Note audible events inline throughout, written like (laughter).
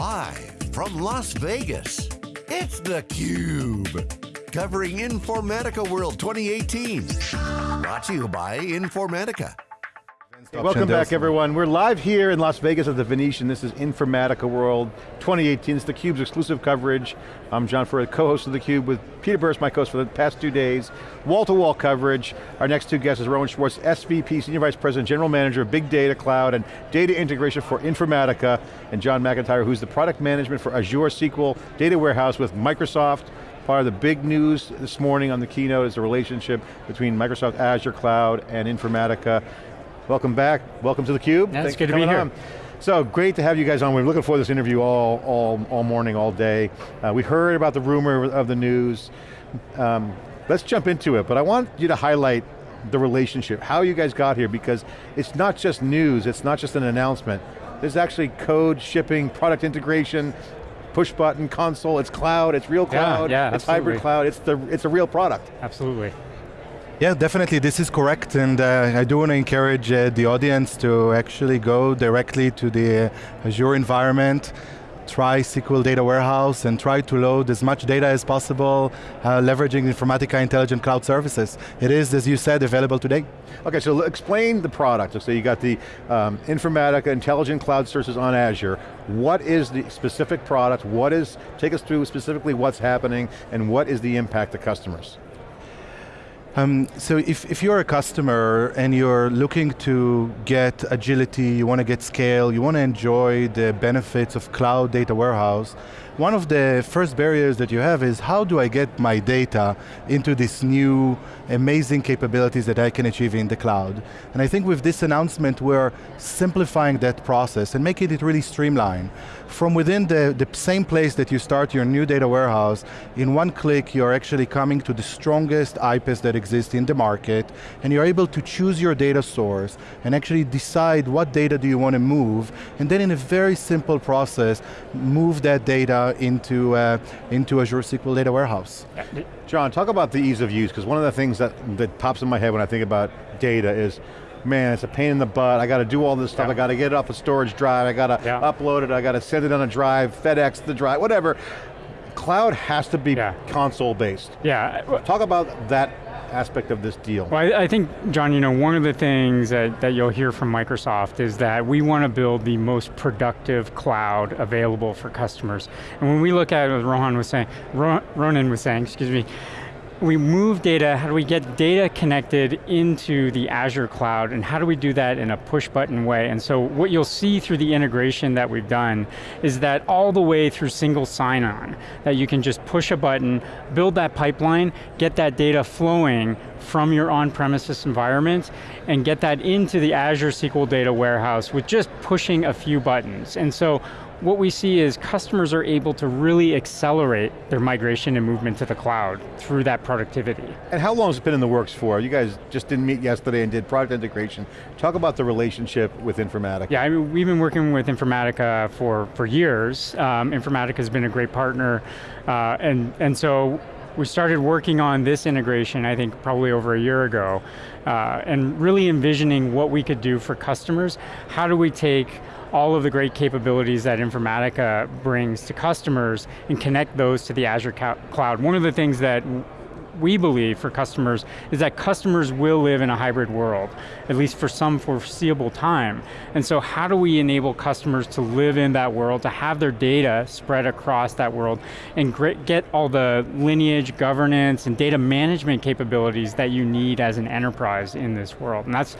Live from Las Vegas, it's theCUBE. Covering Informatica World 2018. Brought to you by Informatica. Welcome back everyone. We're live here in Las Vegas at the Venetian. This is Informatica World 2018. It's theCUBE's exclusive coverage. I'm John Furrier, co-host of theCUBE with Peter Burris, my co-host for the past two days. Wall-to-wall -wall coverage. Our next two guests is Ronen Schwartz, SVP, Senior Vice President, General Manager of Big Data Cloud and Data Integration for Informatica, and John McIntyre, who's the Product Management for Azure SQL Data Warehouse with Microsoft. Part of the big news this morning on the keynote is the relationship between Microsoft Azure Cloud and Informatica. Welcome back, welcome to theCUBE. Yeah, it's good to be here. On. So great to have you guys on. We're looking for this interview all, all, all morning, all day. Uh, we heard about the rumor of the news. Um, let's jump into it, but I want you to highlight the relationship, how you guys got here, because it's not just news, it's not just an announcement. There's actually code, shipping, product integration, push button, console, it's cloud, it's real cloud, yeah, yeah, it's absolutely. hybrid cloud, it's, the, it's a real product. Absolutely. Yeah, definitely this is correct and uh, I do want to encourage uh, the audience to actually go directly to the Azure environment, try SQL Data Warehouse and try to load as much data as possible, uh, leveraging Informatica Intelligent Cloud Services. It is, as you said, available today. Okay, so explain the product. So you got the um, Informatica Intelligent Cloud Services on Azure. What is the specific product? What is, take us through specifically what's happening and what is the impact to customers? Um, so if, if you're a customer and you're looking to get agility, you want to get scale, you want to enjoy the benefits of cloud data warehouse, one of the first barriers that you have is how do I get my data into this new amazing capabilities that I can achieve in the cloud. And I think with this announcement we're simplifying that process and making it really streamlined. From within the, the same place that you start your new data warehouse, in one click you're actually coming to the strongest iPaaS that exists in the market and you're able to choose your data source and actually decide what data do you want to move and then in a very simple process move that data into, uh, into Azure SQL Data Warehouse. John, talk about the ease of use, because one of the things that, that pops in my head when I think about data is, man, it's a pain in the butt, I got to do all this stuff, yeah. I got to get it off a storage drive, I got to yeah. upload it, I got to send it on a drive, FedEx the drive, whatever. Cloud has to be yeah. console based. Yeah. Talk about that aspect of this deal? Well, I, I, think, John, you know, one of the things that, that you'll hear from Microsoft is that we want to build the most productive cloud available for customers. And when we look at it, as Rohan was saying, Ronen was saying, excuse me, we move data, how do we get data connected into the Azure cloud, and how do we do that in a push button way? And so what you'll see through the integration that we've done is that all the way through single sign-on, that you can just push a button, build that pipeline, get that data flowing from your on-premises environment, and get that into the Azure SQL Data Warehouse with just pushing a few buttons. And so what we see is customers are able to really accelerate their migration and movement to the cloud through that productivity. And how long has it been in the works for? You guys just didn't meet yesterday and did product integration. Talk about the relationship with Informatica. Yeah, I mean, we've been working with Informatica for, for years. Um, Informatica has been a great partner, uh, and, and so we started working on this integration, I think probably over a year ago, uh, and really envisioning what we could do for customers. How do we take all of the great capabilities that Informatica brings to customers and connect those to the Azure cloud. One of the things that we believe for customers is that customers will live in a hybrid world, at least for some foreseeable time. And so how do we enable customers to live in that world, to have their data spread across that world, and get all the lineage, governance, and data management capabilities that you need as an enterprise in this world. And that's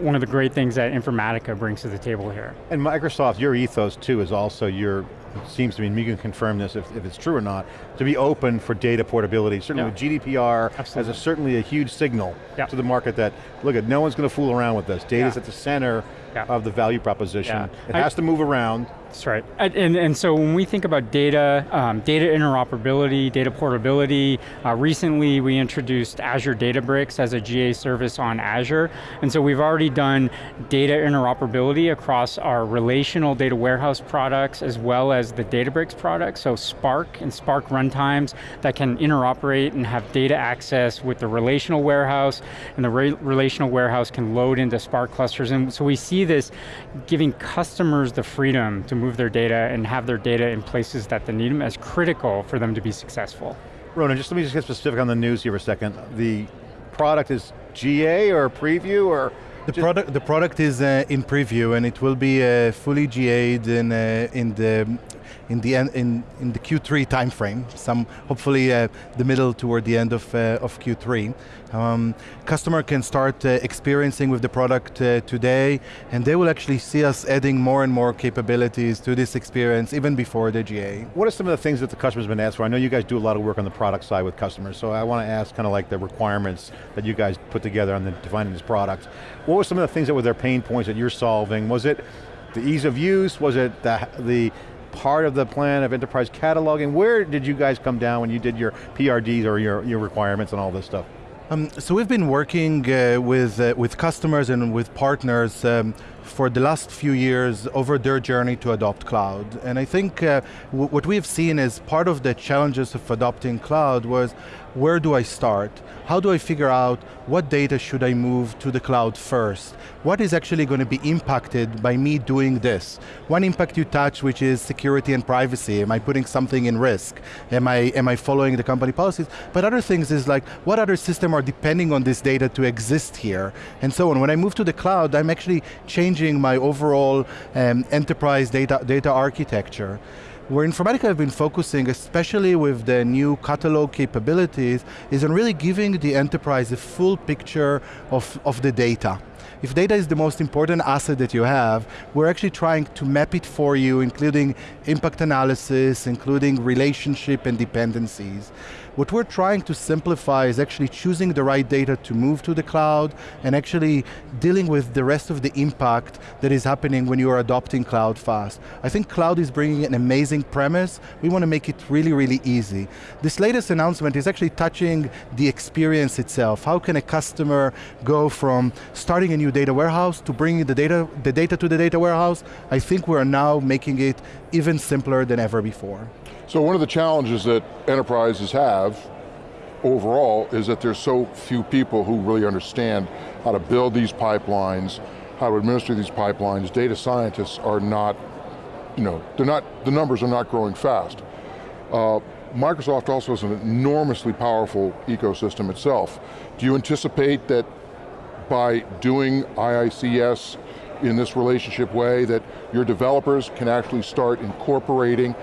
one of the great things that Informatica brings to the table here. And Microsoft, your ethos too is also your, seems to me, and you can confirm this if, if it's true or not, to be open for data portability. Certainly yeah. with GDPR Absolutely. has a, certainly a huge signal yeah. to the market that, look at, no one's going to fool around with this. Data's yeah. at the center of the value proposition. It has I, to move around. That's right. And, and so when we think about data, um, data interoperability, data portability, uh, recently we introduced Azure Databricks as a GA service on Azure. And so we've already done data interoperability across our relational data warehouse products as well as the Databricks products. So Spark and Spark runtimes that can interoperate and have data access with the relational warehouse and the re relational warehouse can load into Spark clusters. And so we see this giving customers the freedom to move their data and have their data in places that they need them as critical for them to be successful. Ronen, just let me just get specific on the news here for a second. The product is GA or preview or? The product, the product is uh, in preview and it will be uh, fully GA'd in, uh, in the in the end, in, in the Q3 timeframe, some hopefully uh, the middle toward the end of, uh, of Q3. Um, customer can start uh, experiencing with the product today, and they will actually see us adding more and more capabilities to this experience even before the GA. What are some of the things that the customer's been asked for? I know you guys do a lot of work on the product side with customers, so I want to ask kind of like the requirements that you guys put together on the defining this product. What were some of the things that were their pain points that you're solving? Was it the ease of use? Was it the, the part of the plan of enterprise cataloging? Where did you guys come down when you did your PRDs or your, your requirements and all this stuff? Um, so we've been working uh, with, uh, with customers and with partners um, for the last few years over their journey to adopt cloud. And I think uh, what we've seen is part of the challenges of adopting cloud was where do I start? How do I figure out what data should I move to the cloud first? What is actually going to be impacted by me doing this? One impact you touch, which is security and privacy. Am I putting something in risk? Am I, am I following the company policies? But other things is like, what other system are depending on this data to exist here? And so on. When I move to the cloud, I'm actually changing my overall um, enterprise data, data architecture where Informatica have been focusing, especially with the new catalog capabilities, is on really giving the enterprise a full picture of, of the data. If data is the most important asset that you have, we're actually trying to map it for you, including impact analysis, including relationship and dependencies. What we're trying to simplify is actually choosing the right data to move to the cloud and actually dealing with the rest of the impact that is happening when you are adopting cloud fast. I think cloud is bringing an amazing premise. We want to make it really, really easy. This latest announcement is actually touching the experience itself. How can a customer go from starting a new data warehouse to bringing the data, the data to the data warehouse? I think we're now making it even simpler than ever before. So one of the challenges that enterprises have overall is that there's so few people who really understand how to build these pipelines, how to administer these pipelines. Data scientists are not, you know, they're not, the numbers are not growing fast. Uh, Microsoft also has an enormously powerful ecosystem itself. Do you anticipate that by doing IICS in this relationship way that your developers can actually start incorporating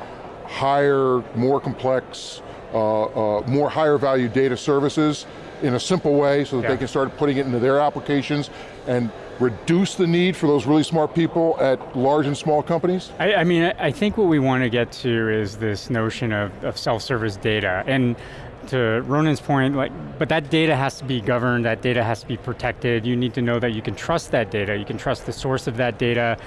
higher, more complex, uh, uh, more higher value data services in a simple way so that yeah. they can start putting it into their applications and reduce the need for those really smart people at large and small companies? I, I mean, I think what we want to get to is this notion of, of self-service data. And to Ronen's point, like, but that data has to be governed, that data has to be protected. You need to know that you can trust that data, you can trust the source of that data,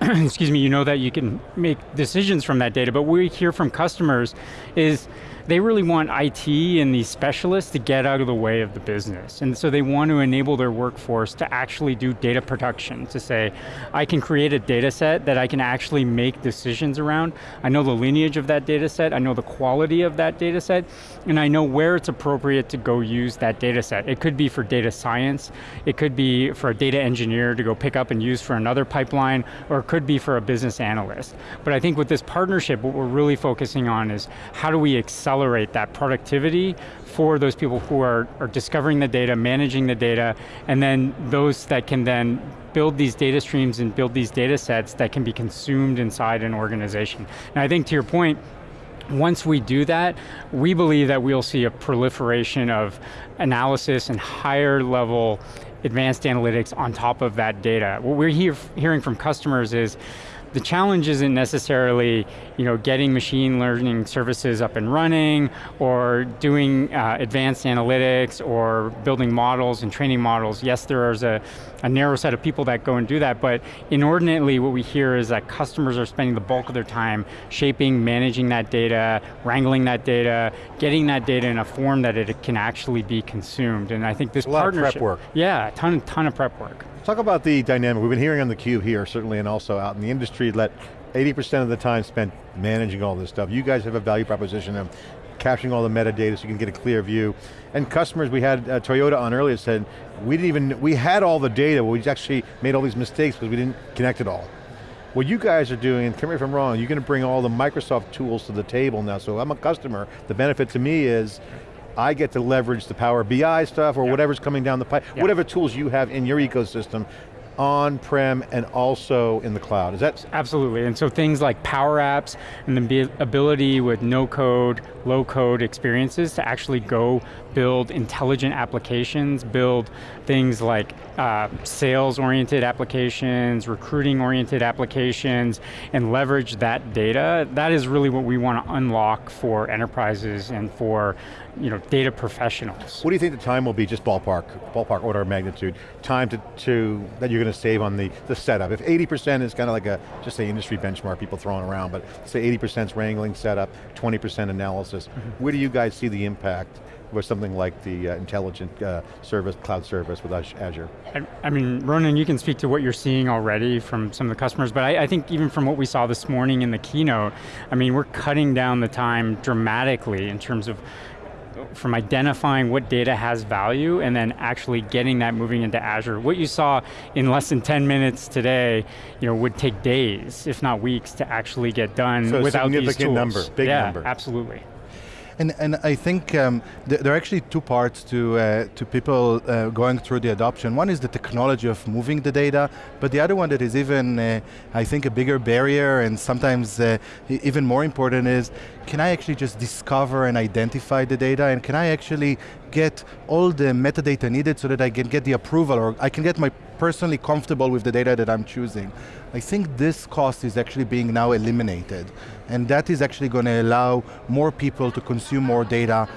(clears throat) excuse me, you know that you can make decisions from that data, but what we hear from customers is they really want IT and these specialists to get out of the way of the business. And so they want to enable their workforce to actually do data production, to say, I can create a data set that I can actually make decisions around. I know the lineage of that data set, I know the quality of that data set, and I know where it's appropriate to go use that data set. It could be for data science, it could be for a data engineer to go pick up and use for another pipeline, or it could be for a business analyst. But I think with this partnership, what we're really focusing on is how do we accelerate accelerate that productivity for those people who are, are discovering the data, managing the data, and then those that can then build these data streams and build these data sets that can be consumed inside an organization. And I think to your point, once we do that, we believe that we'll see a proliferation of analysis and higher level advanced analytics on top of that data. What we're hear, hearing from customers is, the challenge isn't necessarily you know, getting machine learning services up and running or doing uh, advanced analytics or building models and training models. Yes, there is a, a narrow set of people that go and do that, but inordinately what we hear is that customers are spending the bulk of their time shaping, managing that data, wrangling that data, getting that data in a form that it can actually be consumed. And I think this a partnership- lot of prep work. Yeah, a ton, ton of prep work. Talk about the dynamic. We've been hearing on the cube here, certainly, and also out in the industry, that 80% of the time spent managing all this stuff. You guys have a value proposition of capturing all the metadata so you can get a clear view. And customers, we had uh, Toyota on earlier said, we didn't even, we had all the data, but we actually made all these mistakes because we didn't connect it all. What you guys are doing, and correct me if I'm wrong, you're going to bring all the Microsoft tools to the table now, so I'm a customer, the benefit to me is, I get to leverage the Power BI stuff or whatever's coming down the pipe, whatever tools you have in your ecosystem, on-prem and also in the cloud. Is that? Absolutely, and so things like Power Apps and the ability with no code, low code experiences to actually go build intelligent applications, build things like uh, sales-oriented applications, recruiting-oriented applications, and leverage that data. That is really what we want to unlock for enterprises and for you know, data professionals. What do you think the time will be, just ballpark, ballpark order of magnitude, time to, to that you're going to save on the, the setup? If 80% is kind of like a, just say industry benchmark people throwing around, but say 80% is wrangling setup, 20% analysis, mm -hmm. where do you guys see the impact with something like the uh, intelligent uh, service, cloud service with Azure? I, I, mean, Ronen, you can speak to what you're seeing already from some of the customers, but I, I, think even from what we saw this morning in the keynote, I mean, we're cutting down the time dramatically in terms of from identifying what data has value and then actually getting that moving into Azure. What you saw in less than 10 minutes today, you know, would take days, if not weeks, to actually get done so without these tools. significant number, big yeah, number. absolutely. And, and I think um, th there are actually two parts to, uh, to people uh, going through the adoption. One is the technology of moving the data, but the other one that is even, uh, I think, a bigger barrier and sometimes uh, even more important is, can I actually just discover and identify the data and can I actually get all the metadata needed so that I can get the approval or I can get my personally comfortable with the data that I'm choosing. I think this cost is actually being now eliminated. And that is actually going to allow more people to consume more data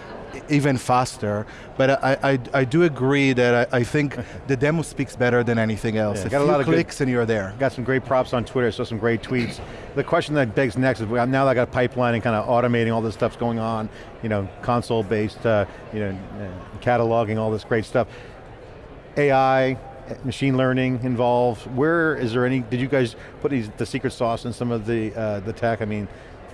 even faster. But I, I, I do agree that I, I, think the demo speaks better than anything else. Yeah, a got a lot of clicks good, and you're there. Got some great props on Twitter, so some great tweets. the question that begs next is, now that I got a pipeline and kind of automating all this stuff's going on, you know, console-based, uh, you know, uh, cataloging, all this great stuff. AI, machine learning involved? Where is there any, did you guys put these, the secret sauce in some of the, uh, the tech? I mean,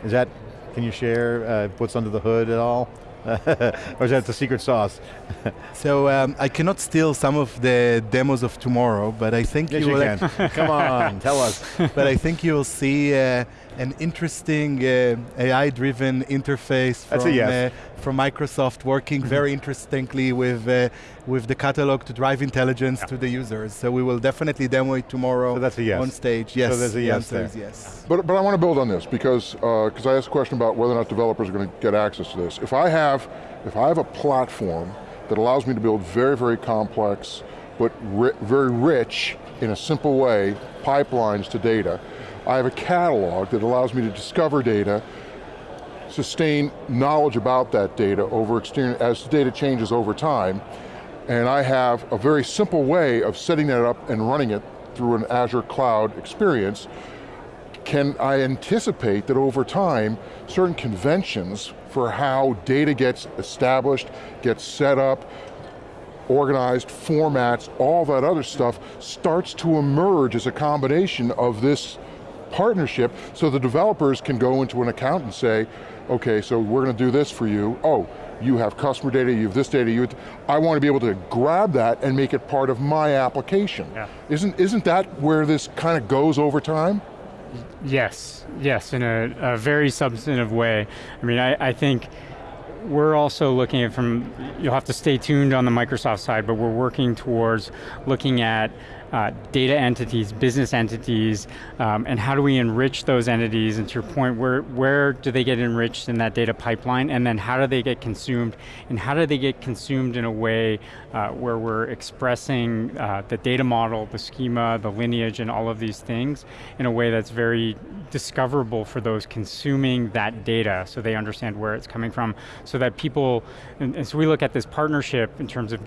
is that, can you share uh, what's under the hood at all? (laughs) or is that the secret sauce? (laughs) so um, I cannot steal some of the demos of tomorrow, but I think yes, you, you will. Can. (laughs) Come on, tell us. but I think you will see uh, an interesting uh, AI-driven interface from, yes. uh, from Microsoft working mm-hmm. very interestingly with, uh, with the catalog to drive intelligence yeah. to the users. So we will definitely demo it tomorrow so that's a yes. on stage. Yes, so there's a the yes answer there. is yes. But, but I want to build on this because because uh, I asked a question about whether or not developers are going to get access to this. If I have, if I have a platform that allows me to build very, very complex, but ri very rich in a simple way, pipelines to data, I have a catalog that allows me to discover data, sustain knowledge about that data over as the data changes over time, and I have a very simple way of setting that up and running it through an Azure cloud experience, can I anticipate that over time, certain conventions for how data gets established, gets set up, organized, formats, all that other stuff starts to emerge as a combination of this partnership so the developers can go into an account and say, okay, so we're going to do this for you. Oh, you have customer data, you have this data, you I want to be able to grab that and make it part of my application. Yeah. Isn't, isn't that where this kind of goes over time? Yes, yes, in a, a very substantive way. I mean, I, I think we're also looking at from, you'll have to stay tuned on the Microsoft side, but we're working towards looking at uh, data entities, business entities, um, and how do we enrich those entities, and to your point, where, where do they get enriched in that data pipeline, and then how do they get consumed, and how do they get consumed in a way uh, where we're expressing uh, the data model, the schema, the lineage, and all of these things in a way that's very discoverable for those consuming that data so they understand where it's coming from, so that people, and, and so we look at this partnership in terms of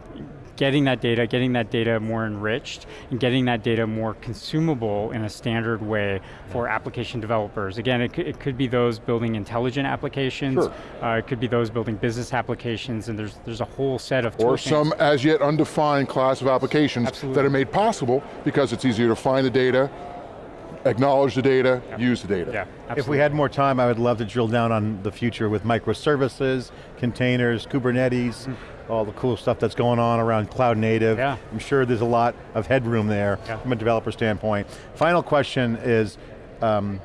getting that data, getting that data more enriched, and getting that data more consumable in a standard way for application developers. Again, it, it could be those building intelligent applications, sure. uh, it could be those building business applications, and there's, there's a whole set of Or some as yet undefined class of applications Absolutely. that are made possible because it's easier to find the data, acknowledge the data, yep. use the data. Yeah, if we had more time, I would love to drill down on the future with microservices, containers, Kubernetes, mm all the cool stuff that's going on around cloud native. Yeah. I'm sure there's a lot of headroom there yeah. from a developer standpoint. Final question is, um,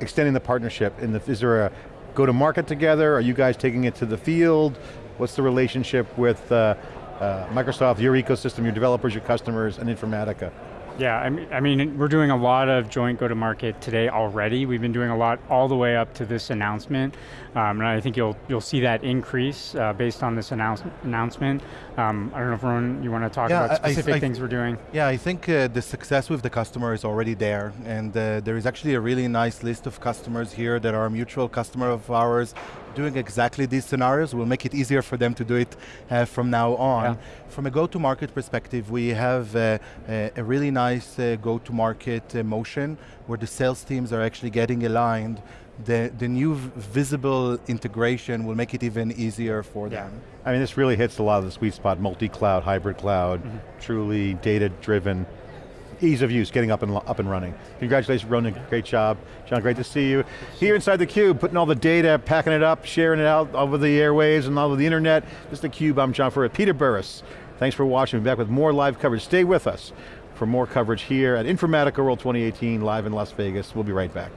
extending the partnership? In the, is there a go-to-market together? Are you guys taking it to the field? What's the relationship with uh, uh, Microsoft, your ecosystem, your developers, your customers, and Informatica? Yeah, I mean, I mean, we're doing a lot of joint go-to-market today already. We've been doing a lot all the way up to this announcement, um, and I think you'll you'll see that increase uh, based on this announce announcement. Um, I don't know if Ron, you want to talk yeah, about specific I, I, things we're doing. Yeah, I think uh, the success with the customer is already there, and uh, there is actually a really nice list of customers here that are a mutual customer of ours doing exactly these scenarios. We'll make it easier for them to do it uh, from now on. Yeah. From a go-to-market perspective, we have uh, a, a, really nice uh, go-to-market uh, motion where the sales teams are actually getting aligned the, the new visible integration will make it even easier for yeah. them. I mean, this really hits a lot of the sweet spot, multi-cloud, hybrid cloud, mm -hmm. truly data-driven ease of use, getting up and up and running. Congratulations, Ronen, great job. John, great to see you. Here inside theCUBE, putting all the data, packing it up, sharing it out over the airwaves and all over the internet. This is theCUBE, I'm John Furrier. Peter Burris, thanks for watching. We'll be back with more live coverage. Stay with us for more coverage here at Informatica World 2018, live in Las Vegas. We'll be right back.